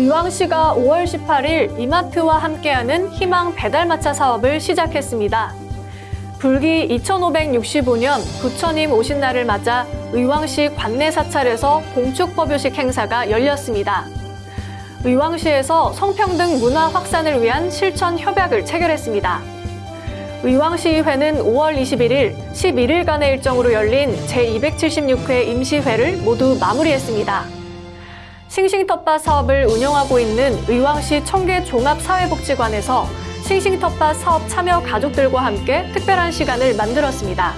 의왕시가 5월 18일 이마트와 함께하는 희망 배달마차 사업을 시작했습니다. 불기 2565년 부처님 오신 날을 맞아 의왕시 관내 사찰에서 봉축법요식 행사가 열렸습니다. 의왕시에서 성평등 문화 확산을 위한 실천 협약을 체결했습니다. 의왕시의회는 5월 21일 11일간의 일정으로 열린 제276회 임시회를 모두 마무리했습니다. 싱싱텃밭 사업을 운영하고 있는 의왕시 청계 종합사회복지관에서 싱싱텃밭 사업 참여 가족들과 함께 특별한 시간을 만들었습니다.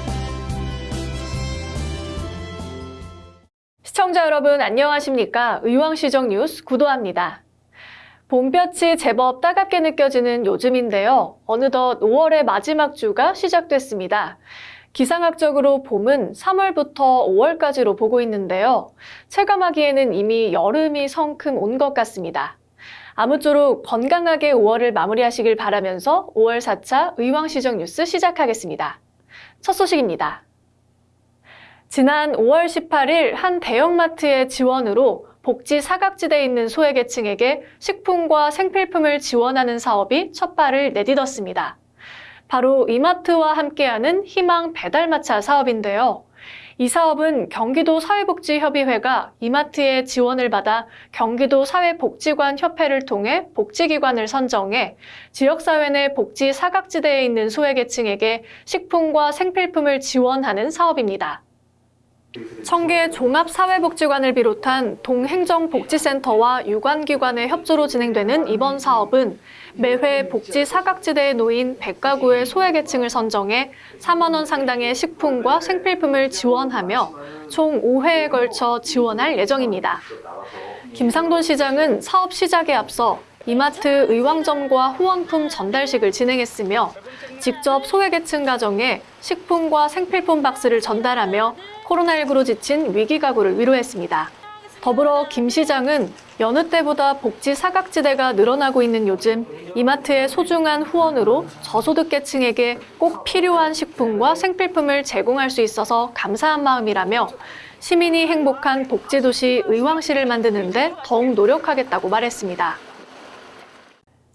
시청자 여러분 안녕하십니까? 의왕시정 뉴스 구도합니다. 봄볕이 제법 따갑게 느껴지는 요즘인데요. 어느덧 5월의 마지막 주가 시작됐습니다. 기상학적으로 봄은 3월부터 5월까지로 보고 있는데요. 체감하기에는 이미 여름이 성큼 온 것 같습니다. 아무쪼록 건강하게 5월을 마무리하시길 바라면서 5월 4차 의왕시정 뉴스 시작하겠습니다. 첫 소식입니다. 지난 5월 18일 한 대형마트의 지원으로 복지 사각지대에 있는 소외계층에게 식품과 생필품을 지원하는 사업이 첫 발을 내딛었습니다. 바로 이마트와 함께하는 희망 배달마차 사업인데요. 이 사업은 경기도 사회복지협의회가 이마트의 지원을 받아 경기도 사회복지관 협회를 통해 복지기관을 선정해 지역사회 내 복지 사각지대에 있는 소외계층에게 식품과 생필품을 지원하는 사업입니다. 청계 종합사회복지관을 비롯한 동행정복지센터와 유관기관의 협조로 진행되는 이번 사업은 매회 복지 사각지대에 놓인 100가구의 소외계층을 선정해 4만 원 상당의 식품과 생필품을 지원하며 총 5회에 걸쳐 지원할 예정입니다. 김상돈 시장은 사업 시작에 앞서 이마트 의왕점과 후원품 전달식을 진행했으며 직접 소외계층 가정에 식품과 생필품 박스를 전달하며 코로나19로 지친 위기 가구를 위로했습니다. 더불어 김 시장은 여느 때보다 복지 사각지대가 늘어나고 있는 요즘 이마트의 소중한 후원으로 저소득계층에게 꼭 필요한 식품과 생필품을 제공할 수 있어서 감사한 마음이라며 시민이 행복한 복지도시 의왕시를 만드는 데 더욱 노력하겠다고 말했습니다.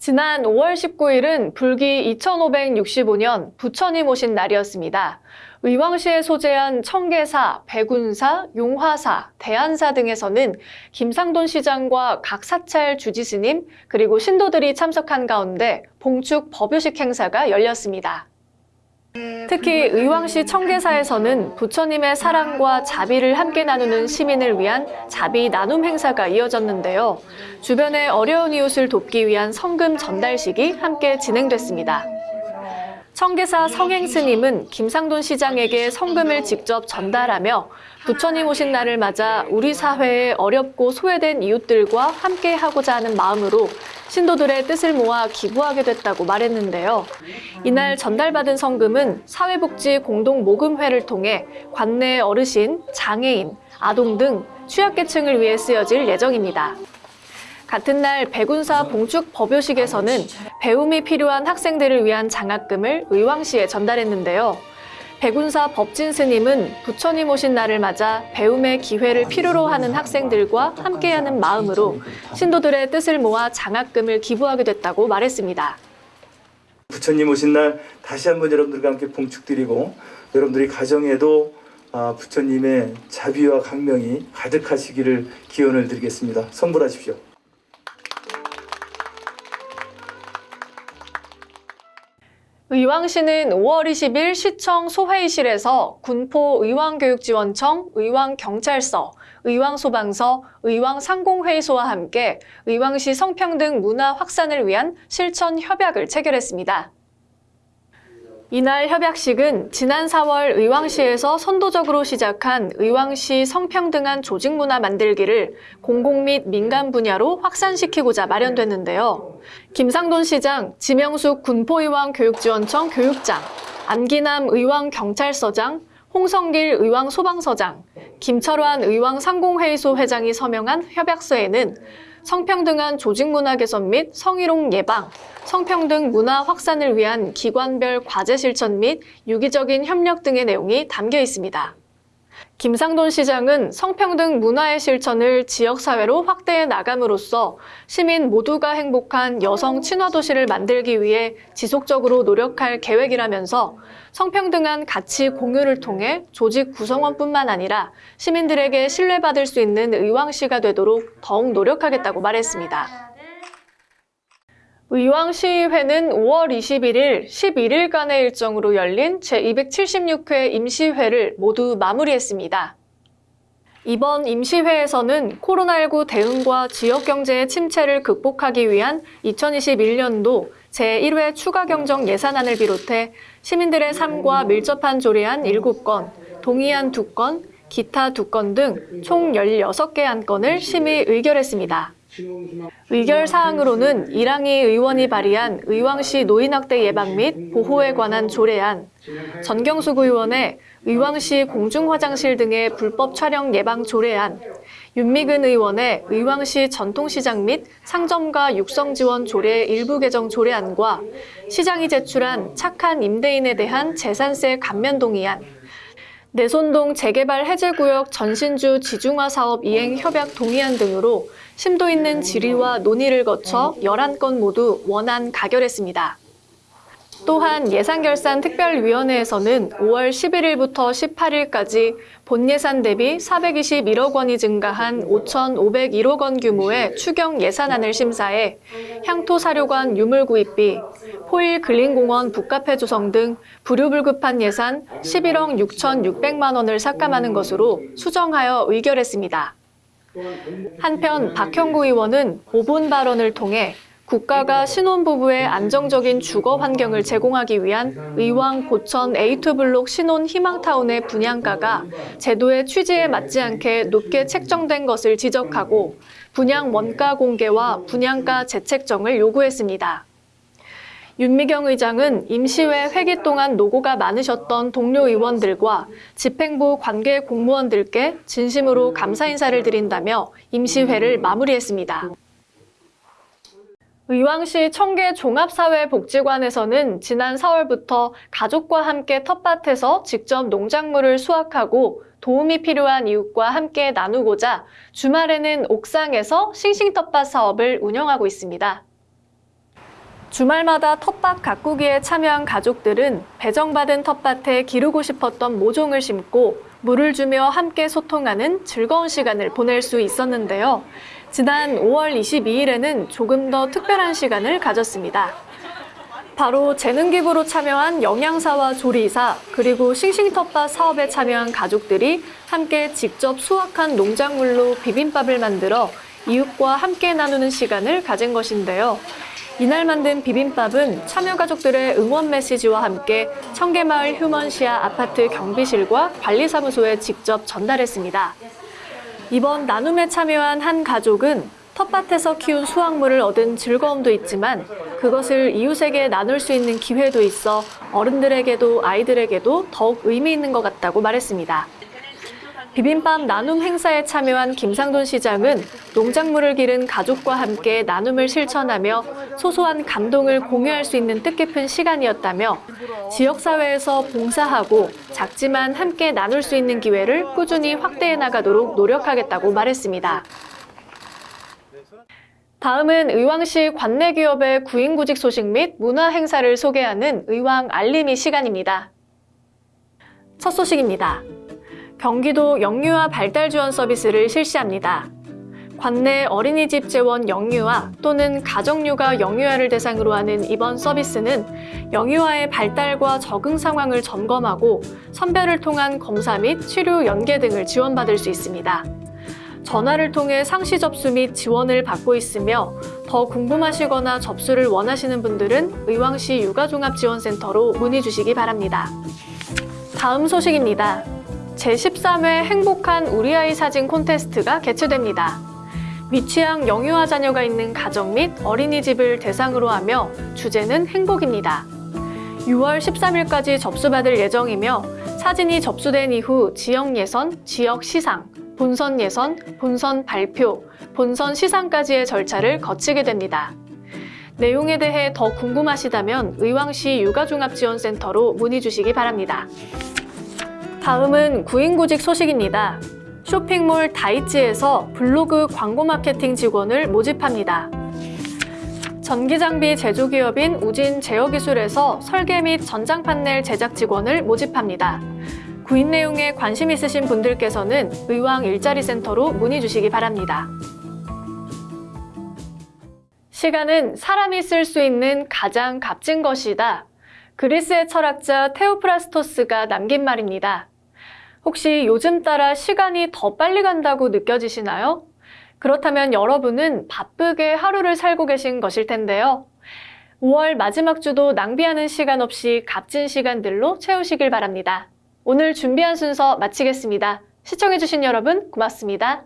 지난 5월 19일은 불기 2565년 부처님 오신 날이었습니다. 의왕시에 소재한 청계사, 백운사, 용화사, 대안사 등에서는 김상돈 시장과 각 사찰 주지스님 그리고 신도들이 참석한 가운데 봉축 법요식 행사가 열렸습니다. 특히 의왕시 청계사에서는 부처님의 사랑과 자비를 함께 나누는 시민을 위한 자비 나눔 행사가 이어졌는데요. 주변의 어려운 이웃을 돕기 위한 성금 전달식이 함께 진행됐습니다. 청계사 성행스님은 김상돈 시장에게 성금을 직접 전달하며 부처님 오신 날을 맞아 우리 사회의 어렵고 소외된 이웃들과 함께 하고자 하는 마음으로 신도들의 뜻을 모아 기부하게 됐다고 말했는데요. 이날 전달받은 성금은 사회복지 공동모금회를 통해 관내 어르신, 장애인, 아동 등 취약계층을 위해 쓰여질 예정입니다. 같은 날 백운사 봉축 법요식에서는 배움이 필요한 학생들을 위한 장학금을 의왕시에 전달했는데요. 백운사 법진 스님은 부처님 오신 날을 맞아 배움의 기회를 필요로 하는 학생들과 함께하는 마음으로 신도들의 뜻을 모아 장학금을 기부하게 됐다고 말했습니다. 부처님 오신 날 다시 한번 여러분들과 함께 봉축드리고 여러분들이 가정에도 아, 부처님의 자비와 강명이 가득하시기를 기원을 드리겠습니다. 성불하십시오. 의왕시는 5월 20일 시청 소회의실에서 군포 의왕교육지원청, 의왕경찰서, 의왕소방서, 의왕상공회의소와 함께 의왕시 성평등 문화 확산을 위한 실천 협약을 체결했습니다. 이날 협약식은 지난 4월 의왕시에서 선도적으로 시작한 의왕시 성평등한 조직문화 만들기를 공공 및 민간 분야로 확산시키고자 마련됐는데요. 김상돈 시장, 지명숙 군포의왕 교육지원청 교육장, 안기남 의왕 경찰서장, 홍성길 의왕 소방서장, 김철환 의왕 상공회의소 회장이 서명한 협약서에는 성평등한 조직문화 개선 및 성희롱 예방, 성평등 문화 확산을 위한 기관별 과제 실천 및 유기적인 협력 등의 내용이 담겨 있습니다. 김상돈 시장은 성평등 문화의 실천을 지역사회로 확대해 나감으로써 시민 모두가 행복한 여성 친화 도시를 만들기 위해 지속적으로 노력할 계획이라면서 성평등한 가치 공유를 통해 조직 구성원뿐만 아니라 시민들에게 신뢰받을 수 있는 의왕시가 되도록 더욱 노력하겠다고 말했습니다. 의왕시의회는 5월 21일, 11일간의 일정으로 열린 제276회 임시회를 모두 마무리했습니다. 이번 임시회에서는 코로나19 대응과 지역경제의 침체를 극복하기 위한 2021년도 제1회 추가 경정 예산안을 비롯해 시민들의 삶과 밀접한 조례안 7건, 동의안 2건, 기타 2건 등 총 16개 안건을 심의 의결했습니다. 의결 사항으로는 이랑희 의원이 발의한 의왕시 노인학대 예방 및 보호에 관한 조례안, 전경숙 의원의 의왕시 공중화장실 등의 불법 촬영 예방 조례안, 윤미근 의원의 의왕시 전통시장 및 상점가 육성 지원 조례 일부 개정 조례안과 시장이 제출한 착한 임대인에 대한 재산세 감면 동의안, 내손동 재개발 해제구역 전신주 지중화 사업 이행 협약 동의안 등으로 심도 있는 질의와 논의를 거쳐 11건 모두 원안 가결했습니다. 또한 예산결산특별위원회에서는 5월 11일부터 18일까지 본 예산 대비 421억 원이 증가한 5,501억 원 규모의 추경 예산안을 심사해 향토사료관 유물구입비, 포일 근린공원 북카페 조성 등 불효불급한 예산 11억 6,600만 원을 삭감하는 것으로 수정하여 의결했습니다. 한편 박형구 의원은 오본 발언을 통해 국가가 신혼부부의 안정적인 주거 환경을 제공하기 위한 의왕 고천 A2 블록 신혼 희망타운의 분양가가 제도의 취지에 맞지 않게 높게 책정된 것을 지적하고 분양 원가 공개와 분양가 재책정을 요구했습니다. 윤미경 의장은 임시회 회기 동안 노고가 많으셨던 동료 의원들과 집행부 관계 공무원들께 진심으로 감사 인사를 드린다며 임시회를 마무리했습니다. 의왕시 청계 종합사회복지관에서는 지난 4월부터 가족과 함께 텃밭에서 직접 농작물을 수확하고 도움이 필요한 이웃과 함께 나누고자 주말에는 옥상에서 싱싱텃밭 사업을 운영하고 있습니다. 주말마다 텃밭 가꾸기에 참여한 가족들은 배정받은 텃밭에 기르고 싶었던 모종을 심고 물을 주며 함께 소통하는 즐거운 시간을 보낼 수 있었는데요. 지난 5월 22일에는 조금 더 특별한 시간을 가졌습니다. 바로 재능기부로 참여한 영양사와 조리사, 그리고 싱싱텃밭 사업에 참여한 가족들이 함께 직접 수확한 농작물로 비빔밥을 만들어 이웃과 함께 나누는 시간을 가진 것인데요. 이날 만든 비빔밥은 참여 가족들의 응원 메시지와 함께 청계마을 휴먼시아 아파트 경비실과 관리사무소에 직접 전달했습니다. 이번 나눔에 참여한 한 가족은 텃밭에서 키운 수확물을 얻은 즐거움도 있지만 그것을 이웃에게 나눌 수 있는 기회도 있어 어른들에게도 아이들에게도 더욱 의미 있는 것 같다고 말했습니다. 비빔밥 나눔 행사에 참여한 김상돈 시장은 농작물을 기른 가족과 함께 나눔을 실천하며 소소한 감동을 공유할 수 있는 뜻깊은 시간이었다며 지역사회에서 봉사하고 작지만 함께 나눌 수 있는 기회를 꾸준히 확대해 나가도록 노력하겠다고 말했습니다. 다음은 의왕시 관내 기업의 구인구직 소식 및 문화 행사를 소개하는 의왕 알림이 시간입니다. 첫 소식입니다. 경기도 영유아 발달 지원 서비스를 실시합니다. 관내 어린이집 재원 영유아 또는 가정육아 영유아를 대상으로 하는 이번 서비스는 영유아의 발달과 적응 상황을 점검하고 선별을 통한 검사 및 치료 연계 등을 지원받을 수 있습니다. 전화를 통해 상시 접수 및 지원을 받고 있으며 더 궁금하시거나 접수를 원하시는 분들은 의왕시 육아종합지원센터로 문의 주시기 바랍니다. 다음 소식입니다. 제13회 행복한 우리 아이 사진 콘테스트가 개최됩니다. 미취학 영유아 자녀가 있는 가정 및 어린이집을 대상으로 하며 주제는 행복입니다. 6월 13일까지 접수받을 예정이며 사진이 접수된 이후 지역 예선, 지역 시상, 본선 예선, 본선 발표, 본선 시상까지의 절차를 거치게 됩니다. 내용에 대해 더 궁금하시다면 의왕시 육아종합지원센터로 문의 주시기 바랍니다. 다음은 구인구직 소식입니다. 쇼핑몰 다이치에서 블로그 광고 마케팅 직원을 모집합니다. 전기장비 제조기업인 우진 제어기술에서 설계 및 전장 판넬 제작 직원을 모집합니다. 구인 내용에 관심 있으신 분들께서는 의왕 일자리 센터로 문의 주시기 바랍니다. 시간은 사람이 쓸 수 있는 가장 값진 것이다. 그리스의 철학자 테오프라스토스가 남긴 말입니다. 혹시 요즘 따라 시간이 더 빨리 간다고 느껴지시나요? 그렇다면 여러분은 바쁘게 하루를 살고 계신 것일 텐데요. 5월 마지막 주도 낭비하는 시간 없이 값진 시간들로 채우시길 바랍니다. 오늘 준비한 순서 마치겠습니다. 시청해주신 여러분 고맙습니다.